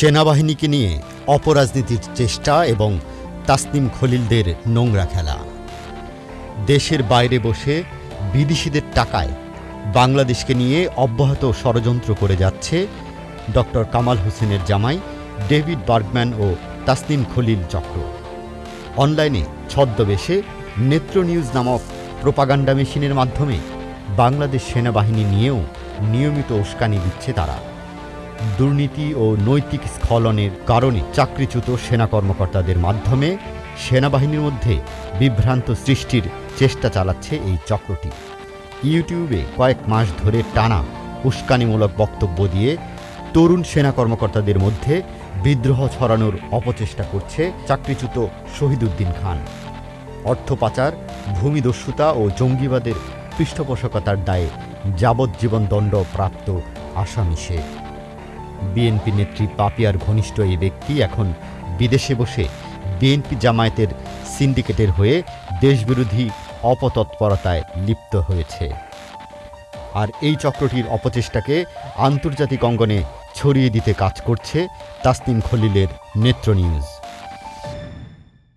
সেনাবাহিনীকে নিয়ে অপরাজনীতির চেষ্টা এবং তাসনিম খলিলদের নোংরা খেলা। দেশের বাইরে বসে বিদেশিদের টাকায় বাংলাদেশকে নিয়ে অব্যাহত ষড়যন্ত্র করে যাচ্ছে ডক্টর কামাল হোসেনের জামাই ডেভিড বার্গম্যান ও তাসনিম খলিল চক্র। অনলাইনে ছদ্মবেশে নেত্র নিউজ নামক প্রোপাগান্ডা মেশিনের মাধ্যমে বাংলাদেশ সেনাবাহিনী নিয়েও নিয়মিত উস্কানি দিচ্ছে তারা। দুর্নীতি ও নৈতিক স্খলনের কারণে চাকরিচ্যুত সেনা কর্মকর্তাদের মাধ্যমে সেনাবাহিনীর মধ্যে বিভ্রান্ত সৃষ্টির চেষ্টা চালাচ্ছে এই চক্রটি। ইউটিউবে কয়েক মাস ধরে টানা উস্কানিমূলক বক্তব্য দিয়ে তরুণ সেনা কর্মকর্তাদের মধ্যে বিদ্রোহ ছড়ানোর অপচেষ্টা করছে চাকরিচ্যুত শহীদুদ্দিন খান। অর্থ পাচার, ভূমিদস্যুতা ও জঙ্গিবাদের পৃষ্ঠপোষকতার দায়ে যাবজ্জীবন দণ্ড প্রাপ্ত আসামি সে বিএনপি নেত্রী পাপিয়ার ঘনিষ্ঠ এই ব্যক্তি এখন বিদেশে বসে বিএনপি জামায়াতের সিন্ডিকেটের হয়ে দেশবিরোধী অপতৎপরতায় লিপ্ত হয়েছে। আর এই চক্রটির অপচেষ্টাকে আন্তর্জাতিক অঙ্গনে ছড়িয়ে দিতে কাজ করছে তাসনিম খলিলের নেত্র নিউজ